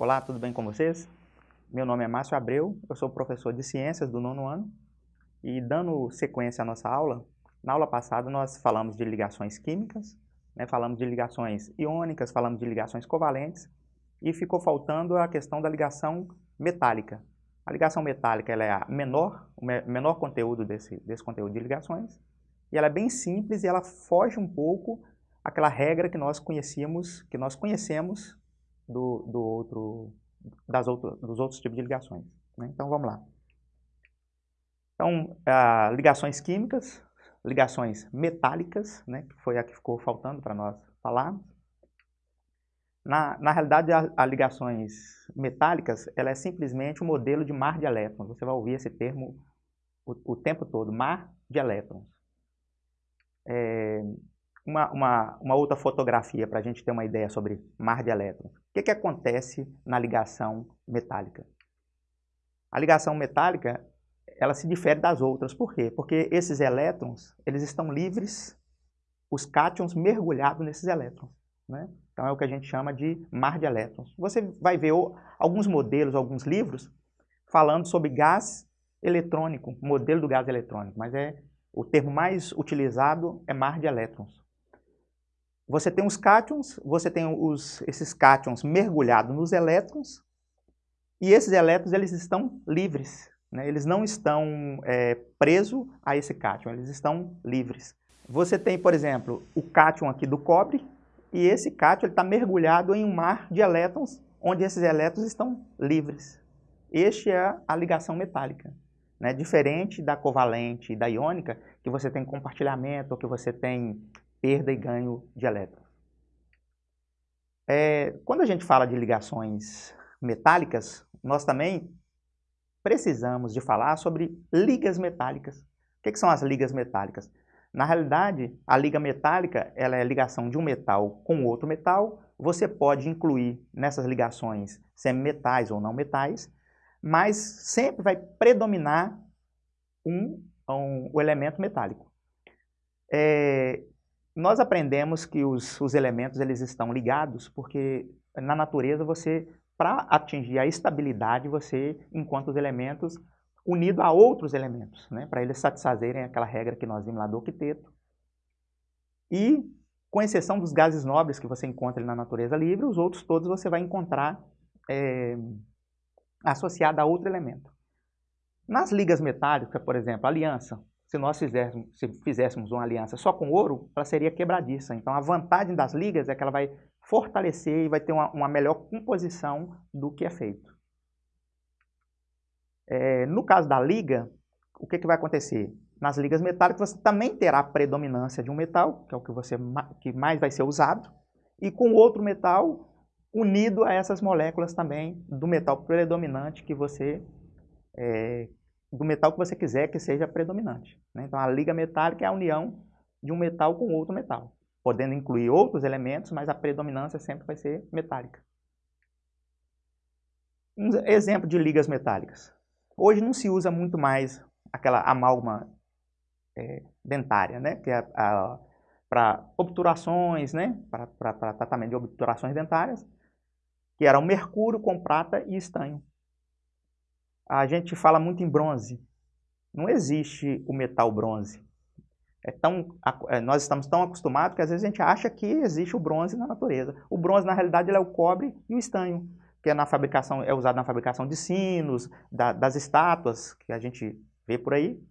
Olá, tudo bem com vocês? Meu nome é Márcio Abreu, eu sou professor de Ciências do nono ano e dando sequência à nossa aula, na aula passada nós falamos de ligações químicas, né, falamos de ligações iônicas, falamos de ligações covalentes e ficou faltando a questão da ligação metálica. A ligação metálica ela é a menor, o menor conteúdo desse, desse conteúdo de ligações e ela é bem simples e ela foge um pouco aquela regra que nós conhecíamos, que nós conhecemos do, do outro, das outro, dos outros tipos de ligações. Né? Então, vamos lá. Então, ah, ligações químicas, ligações metálicas, né, que foi a que ficou faltando para nós falar. Na, na realidade, as ligações metálicas, ela é simplesmente um modelo de mar de elétrons. Você vai ouvir esse termo o, o tempo todo, mar de elétrons. É, uma, uma, uma outra fotografia para a gente ter uma ideia sobre mar de elétrons. O que, que acontece na ligação metálica? A ligação metálica ela se difere das outras. Por quê? Porque esses elétrons eles estão livres, os cátions mergulhados nesses elétrons. Né? Então é o que a gente chama de mar de elétrons. Você vai ver alguns modelos, alguns livros, falando sobre gás eletrônico, modelo do gás eletrônico, mas é o termo mais utilizado é mar de elétrons. Você tem os cátions, você tem os, esses cátions mergulhados nos elétrons, e esses elétrons eles estão livres, né? eles não estão é, presos a esse cátion, eles estão livres. Você tem, por exemplo, o cátion aqui do cobre, e esse cátion está mergulhado em um mar de elétrons, onde esses elétrons estão livres. Este é a ligação metálica. Né? Diferente da covalente e da iônica, que você tem compartilhamento, ou que você tem perda e ganho de elétrons. É, quando a gente fala de ligações metálicas, nós também precisamos de falar sobre ligas metálicas. O que, que são as ligas metálicas? Na realidade, a liga metálica ela é a ligação de um metal com outro metal. Você pode incluir nessas ligações semimetais ou não metais, mas sempre vai predominar um, um o elemento metálico. É, nós aprendemos que os, os elementos eles estão ligados porque na natureza você, para atingir a estabilidade, você encontra os elementos unidos a outros elementos, né? para eles satisfazerem aquela regra que nós vimos lá do octeto. E, com exceção dos gases nobres que você encontra na natureza livre, os outros todos você vai encontrar é, associado a outro elemento. Nas ligas metálicas, por exemplo, aliança, se nós fizéssemos, se fizéssemos uma aliança só com ouro, ela seria quebradiça. Então, a vantagem das ligas é que ela vai fortalecer e vai ter uma, uma melhor composição do que é feito. É, no caso da liga, o que, que vai acontecer? Nas ligas metálicas, você também terá a predominância de um metal, que é o que, você, que mais vai ser usado, e com outro metal unido a essas moléculas também do metal predominante que você é, do metal que você quiser que seja predominante. Né? Então, a liga metálica é a união de um metal com outro metal, podendo incluir outros elementos, mas a predominância sempre vai ser metálica. Um exemplo de ligas metálicas. Hoje não se usa muito mais aquela amálgama é, dentária, né? que é para obturações, né? para tratamento de obturações dentárias, que era o mercúrio com prata e estanho a gente fala muito em bronze. Não existe o metal bronze. É tão, é, nós estamos tão acostumados que às vezes a gente acha que existe o bronze na natureza. O bronze, na realidade, é o cobre e o estanho, que é, na fabricação, é usado na fabricação de sinos, da, das estátuas que a gente vê por aí.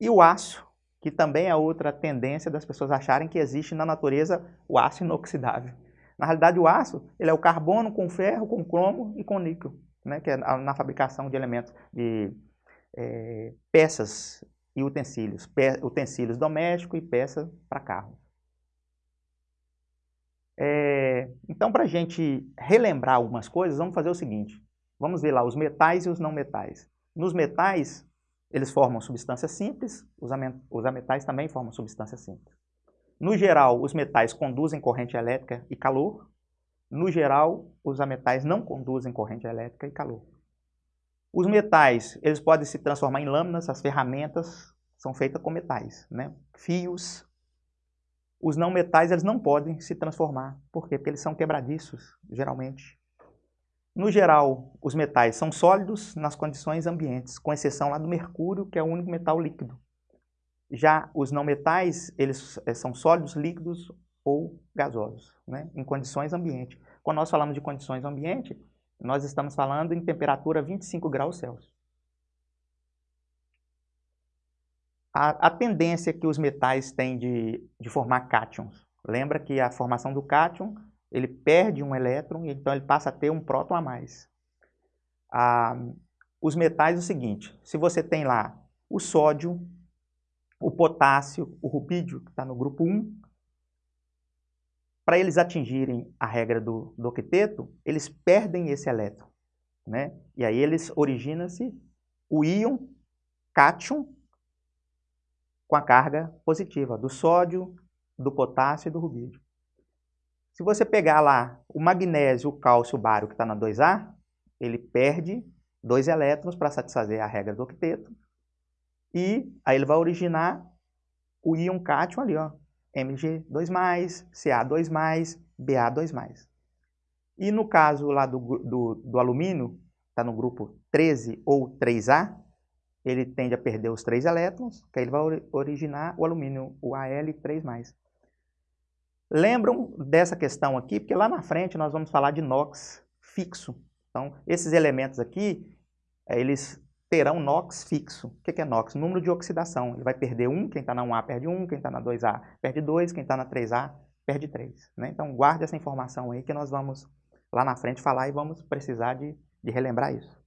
E o aço, que também é outra tendência das pessoas acharem que existe na natureza o aço inoxidável. Na realidade, o aço ele é o carbono com ferro, com cromo e com níquel né, que é na fabricação de elementos de é, peças e utensílios, pe utensílios domésticos e peças para carro. É, então, para a gente relembrar algumas coisas, vamos fazer o seguinte. Vamos ver lá os metais e os não metais. Nos metais, eles formam substâncias simples, os, os ametais também formam substâncias simples. No geral, os metais conduzem corrente elétrica e calor, no geral, os ametais não conduzem corrente elétrica e calor. Os metais, eles podem se transformar em lâminas, as ferramentas são feitas com metais, né? fios. Os não metais, eles não podem se transformar. Por quê? Porque eles são quebradiços, geralmente. No geral, os metais são sólidos nas condições ambientes, com exceção lá do mercúrio, que é o único metal líquido. Já os não metais, eles eh, são sólidos, líquidos ou gasosos, né? em condições ambiente. Quando nós falamos de condições ambiente, nós estamos falando em temperatura 25 graus Celsius. A, a tendência que os metais têm de, de formar cátions, lembra que a formação do cátion ele perde um elétron, então ele passa a ter um próton a mais. Ah, os metais é o seguinte, se você tem lá o sódio, o potássio, o rubídio, que está no grupo 1, para eles atingirem a regra do, do octeto, eles perdem esse elétron. Né? E aí eles originam-se o íon cátion com a carga positiva do sódio, do potássio e do rubídio. Se você pegar lá o magnésio, o cálcio, o bário que está na 2A, ele perde dois elétrons para satisfazer a regra do octeto. E aí ele vai originar o íon cátion ali, ó, Mg2+, Ca2+, Ba2+. E no caso lá do, do, do alumínio, está no grupo 13 ou 3A, ele tende a perder os três elétrons, que aí ele vai originar o alumínio, o Al3+. Lembram dessa questão aqui, porque lá na frente nós vamos falar de NOx fixo. Então, esses elementos aqui, eh, eles terão NOx fixo. O que é NOx? Número de oxidação. Ele vai perder 1, quem está na 1A perde 1, quem está na 2A perde 2, quem está na 3A perde 3. Né? Então, guarde essa informação aí que nós vamos lá na frente falar e vamos precisar de, de relembrar isso.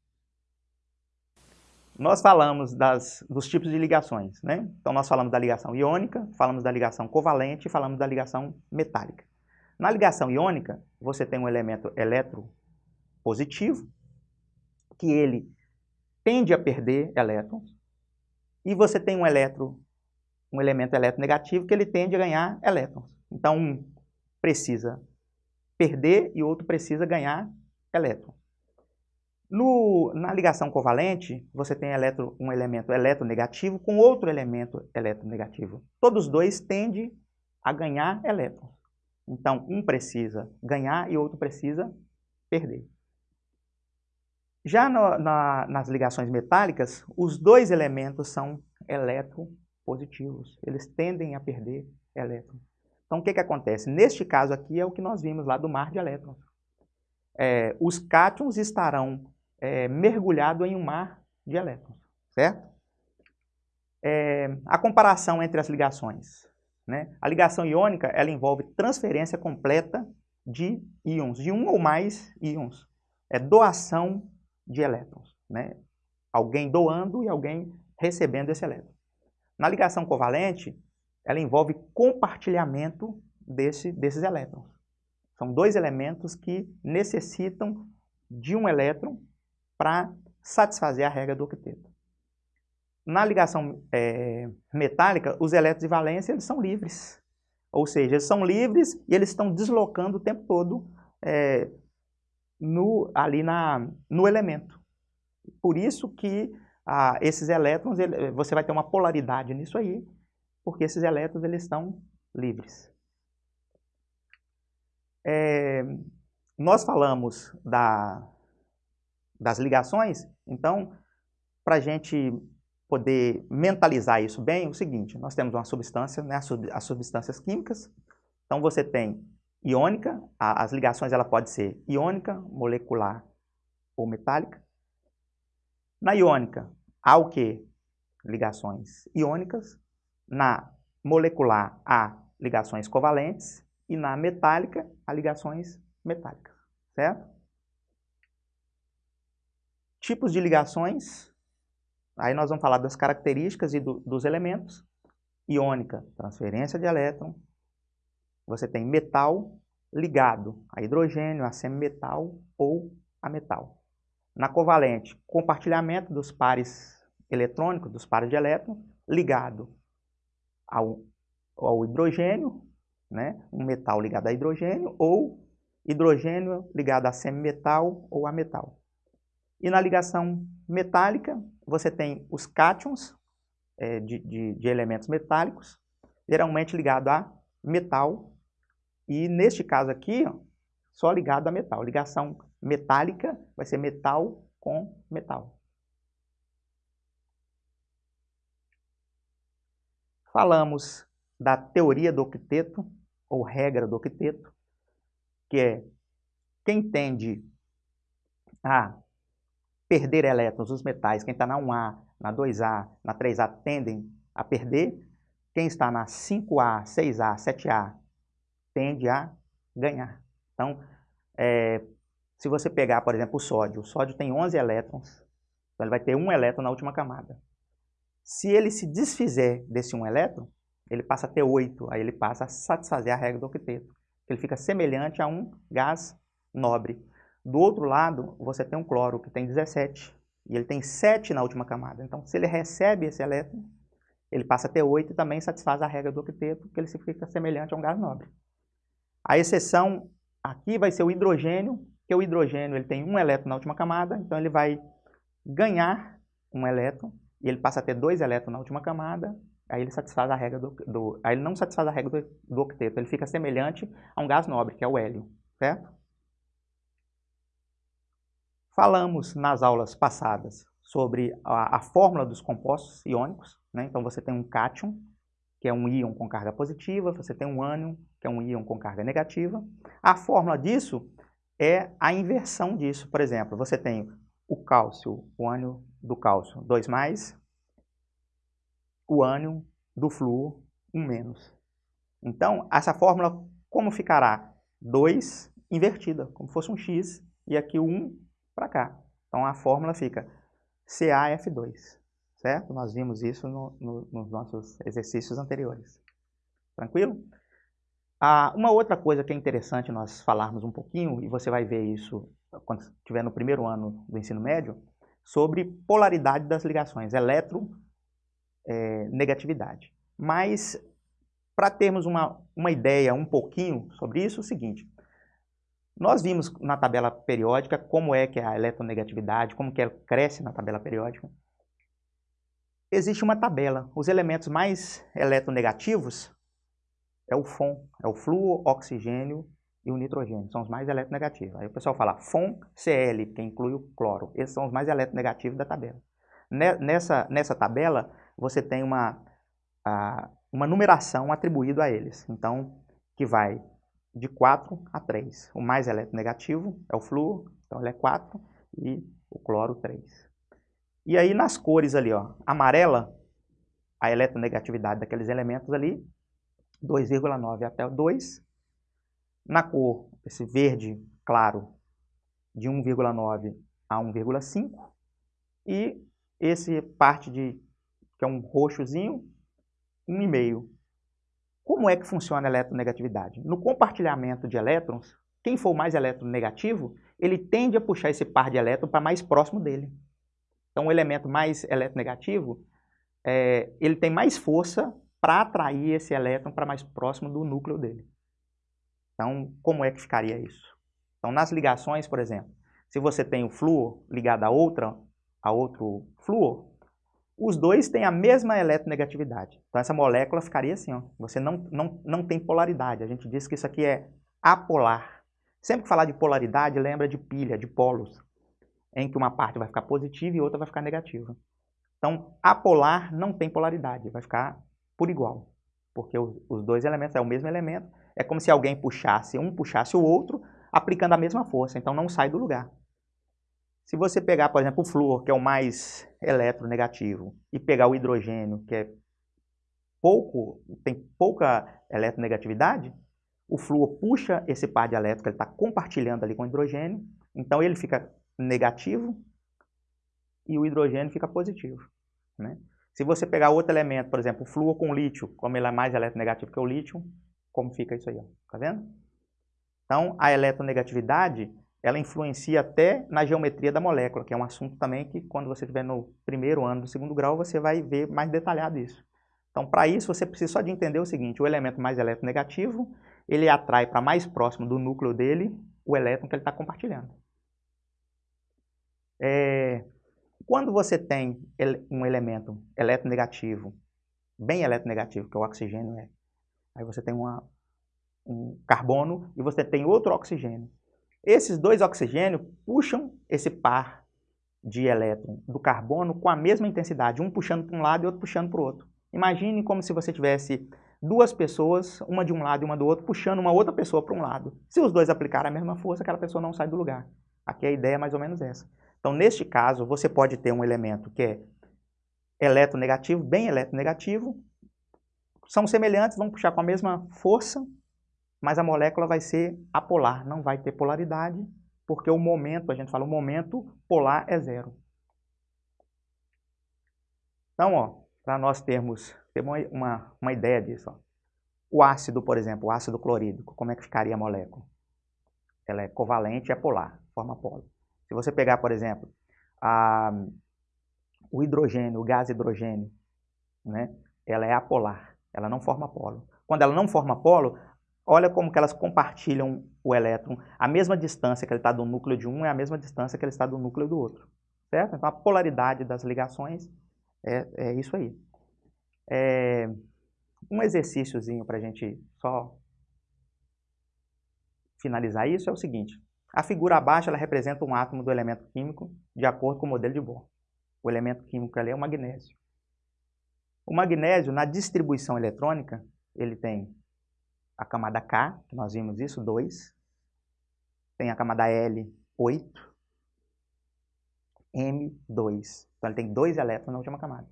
Nós falamos das, dos tipos de ligações, né? Então, nós falamos da ligação iônica, falamos da ligação covalente e falamos da ligação metálica. Na ligação iônica, você tem um elemento eletropositivo, que ele tende a perder elétrons, e você tem um, eletro, um elemento eletronegativo que ele tende a ganhar elétrons. Então, um precisa perder e outro precisa ganhar elétrons. No, na ligação covalente, você tem eletro, um elemento eletronegativo com outro elemento eletronegativo. Todos dois tendem a ganhar elétrons. Então, um precisa ganhar e outro precisa perder. Já no, na, nas ligações metálicas, os dois elementos são eletropositivos. Eles tendem a perder elétrons. Então, o que, que acontece? Neste caso aqui é o que nós vimos lá do mar de elétrons. É, os cátions estarão é, mergulhado em um mar de elétrons, certo? É, a comparação entre as ligações. Né? A ligação iônica ela envolve transferência completa de íons, de um ou mais íons. É doação de elétrons. Né? Alguém doando e alguém recebendo esse elétron. Na ligação covalente, ela envolve compartilhamento desse, desses elétrons. São dois elementos que necessitam de um elétron para satisfazer a regra do octeto. Na ligação é, metálica, os elétrons de valência eles são livres. Ou seja, eles são livres e eles estão deslocando o tempo todo é, no, ali na, no elemento. Por isso que ah, esses elétrons, ele, você vai ter uma polaridade nisso aí, porque esses elétrons eles estão livres. É, nós falamos da, das ligações. Então, para a gente poder mentalizar isso bem, é o seguinte, nós temos uma substância, né, as substâncias químicas. Então, você tem iônica, as ligações ela pode ser iônica, molecular ou metálica. Na iônica, há o que? Ligações iônicas. Na molecular, há ligações covalentes. E na metálica, há ligações metálicas, certo? Tipos de ligações, aí nós vamos falar das características e do, dos elementos. Iônica, transferência de elétron. Você tem metal ligado a hidrogênio, a semimetal ou a metal. Na covalente, compartilhamento dos pares eletrônicos, dos pares de elétrons, ligado ao, ao hidrogênio, né? um metal ligado a hidrogênio, ou hidrogênio ligado a semimetal ou a metal. E na ligação metálica, você tem os cátions é, de, de, de, elementos metálicos, geralmente ligado a metal, e neste caso aqui, ó, só ligado a metal, ligação metálica, vai ser metal com metal. Falamos da teoria do octeto, ou regra do octeto, que é quem tende a perder elétrons, os metais, quem está na 1A, na 2A, na 3A, tendem a perder. Quem está na 5A, 6A, 7A, tende a ganhar. Então, é, se você pegar, por exemplo, o sódio, o sódio tem 11 elétrons, então ele vai ter um elétron na última camada. Se ele se desfizer desse um elétron, ele passa a ter 8, aí ele passa a satisfazer a regra do octeto. Ele fica semelhante a um gás nobre. Do outro lado, você tem um cloro que tem 17 e ele tem 7 na última camada. Então, se ele recebe esse elétron, ele passa a ter 8 e também satisfaz a regra do octeto, que ele fica semelhante a um gás nobre. A exceção aqui vai ser o hidrogênio, que o hidrogênio ele tem um elétron na última camada, então ele vai ganhar um elétron e ele passa a ter dois elétrons na última camada, aí ele satisfaz a regra do, do aí ele não satisfaz a regra do, do octeto, ele fica semelhante a um gás nobre, que é o hélio, certo? Falamos nas aulas passadas sobre a, a fórmula dos compostos iônicos, né? então você tem um cátion, que é um íon com carga positiva, você tem um ânion, que é um íon com carga negativa. A fórmula disso é a inversão disso. Por exemplo, você tem o cálcio, o ânion do cálcio 2 mais, o ânion do flúor 1 um menos. Então, essa fórmula como ficará? 2 invertida, como fosse um x, e aqui o 1 para cá. Então, a fórmula fica CaF2, certo? Nós vimos isso no, no, nos nossos exercícios anteriores. Tranquilo? Ah, uma outra coisa que é interessante nós falarmos um pouquinho, e você vai ver isso quando estiver no primeiro ano do ensino médio, sobre polaridade das ligações, eletronegatividade. É, Mas, para termos uma, uma ideia um pouquinho sobre isso, é o seguinte, nós vimos na tabela periódica como é que é a eletronegatividade, como que ela cresce na tabela periódica. Existe uma tabela, os elementos mais eletronegativos é o FON, é o flúor, oxigênio e o nitrogênio, são os mais eletronegativos. Aí o pessoal fala FON, CL, que inclui o cloro. Esses são os mais eletronegativos da tabela. Nessa, nessa tabela, você tem uma, uma numeração atribuída a eles. Então, que vai de 4 a 3. O mais eletronegativo é o flúor, então ele é 4, e o cloro 3. E aí nas cores ali, ó, amarela, a eletronegatividade daqueles elementos ali, 2,9 até 2, na cor, esse verde claro, de 1,9 a 1,5. E esse parte de, que é um roxozinho, 1,5. Como é que funciona a eletronegatividade? No compartilhamento de elétrons, quem for mais eletronegativo, ele tende a puxar esse par de elétrons para mais próximo dele. Então, o elemento mais eletronegativo, é, ele tem mais força para atrair esse elétron para mais próximo do núcleo dele. Então, como é que ficaria isso? Então, nas ligações, por exemplo, se você tem o flúor ligado a outra, a outro flúor, os dois têm a mesma eletronegatividade. Então, essa molécula ficaria assim, ó. você não, não, não tem polaridade. A gente diz que isso aqui é apolar. Sempre que falar de polaridade, lembra de pilha, de polos, em que uma parte vai ficar positiva e outra vai ficar negativa. Então, apolar não tem polaridade, vai ficar por igual, porque os, dois elementos é o mesmo elemento, é como se alguém puxasse, um puxasse o outro, aplicando a mesma força, então não sai do lugar. Se você pegar, por exemplo, o flúor, que é o mais eletronegativo, e pegar o hidrogênio, que é pouco, tem pouca eletronegatividade, o flúor puxa esse par de elétrons que ele está compartilhando ali com o hidrogênio, então ele fica negativo e o hidrogênio fica positivo. Né? Se você pegar outro elemento, por exemplo, o flúor com lítio, como ele é mais eletronegativo que o lítio, como fica isso aí, ó. tá vendo? Então, a eletronegatividade, ela influencia até na geometria da molécula, que é um assunto também que quando você estiver no primeiro ano do segundo grau, você vai ver mais detalhado isso. Então, para isso, você precisa só de entender o seguinte, o elemento mais eletronegativo, ele atrai para mais próximo do núcleo dele o elétron que ele está compartilhando. É, quando você tem um elemento eletronegativo, bem eletronegativo, que é o oxigênio é, Aí você tem uma, um carbono e você tem outro oxigênio. Esses dois oxigênios puxam esse par de elétron do carbono com a mesma intensidade, um puxando para um lado e outro puxando para o outro. Imagine como se você tivesse duas pessoas, uma de um lado e uma do outro, puxando uma outra pessoa para um lado. Se os dois aplicarem a mesma força, aquela pessoa não sai do lugar. Aqui a ideia é mais ou menos essa. Então, neste caso, você pode ter um elemento que é eletronegativo, bem eletronegativo, são semelhantes, vão puxar com a mesma força, mas a molécula vai ser apolar, não vai ter polaridade, porque o momento, a gente fala, o momento polar é zero. Então, ó, para nós termos, termos uma, uma ideia disso. Ó. O ácido, por exemplo, o ácido clorídrico, como é que ficaria a molécula? Ela é covalente e é polar, forma polo. Se você pegar, por exemplo, a, o hidrogênio, o gás hidrogênio, né, ela é apolar, ela não forma polo. Quando ela não forma polo, olha como que elas compartilham o elétron. A mesma distância que ele está do núcleo de um é a mesma distância que ele está do núcleo do outro. Certo? Então, a polaridade das ligações é, é isso aí. É, um exercíciozinho para a gente só finalizar isso é o seguinte. A figura abaixo ela representa um átomo do elemento químico de acordo com o modelo de Bohr. O elemento químico ali é o magnésio. O magnésio, na distribuição eletrônica, ele tem a camada K, que nós vimos isso, 2. Tem a camada L, 8. M, 2. Então ele tem dois elétrons na última camada.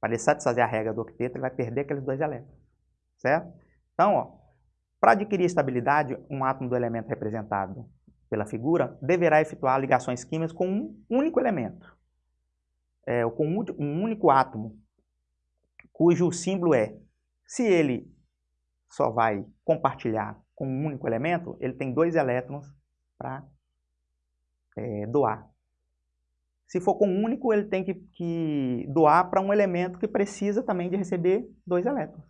Para ele satisfazer a regra do octeto, ele vai perder aqueles dois elétrons. Certo? Então, para adquirir estabilidade, um átomo do elemento representado pela figura deverá efetuar ligações químicas com um único elemento é, com um único átomo, cujo símbolo é, se ele só vai compartilhar com um único elemento, ele tem dois elétrons para é, doar. Se for com um único, ele tem que, que doar para um elemento que precisa também de receber dois elétrons.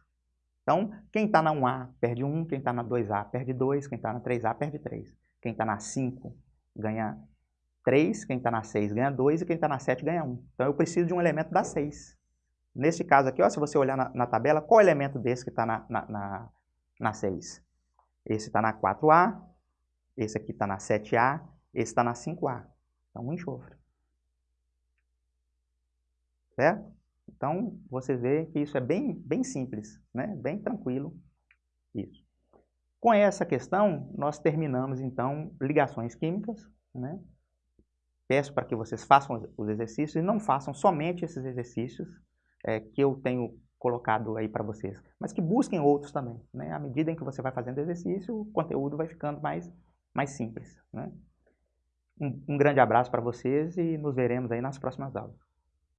Então, quem está na 1A perde 1, quem está na 2A perde 2, quem está na 3A perde 3. Quem está na 5 ganha 3, quem está na 6 ganha 2 e quem está na 7 ganha 1. Então eu preciso de um elemento da 6. Nesse caso aqui, ó, se você olhar na, na tabela, qual elemento desse que está na, na, na, na 6? Esse está na 4A, esse aqui está na 7A, esse está na 5A. Então, um enxofre. Certo? Então, você vê que isso é bem, bem simples, né? bem tranquilo. Isso. Com essa questão, nós terminamos, então, ligações químicas, né? Peço para que vocês façam os exercícios e não façam somente esses exercícios é, que eu tenho colocado aí para vocês, mas que busquem outros também. Né? À medida em que você vai fazendo exercício, o conteúdo vai ficando mais, mais simples. Né? Um, um grande abraço para vocês e nos veremos aí nas próximas aulas.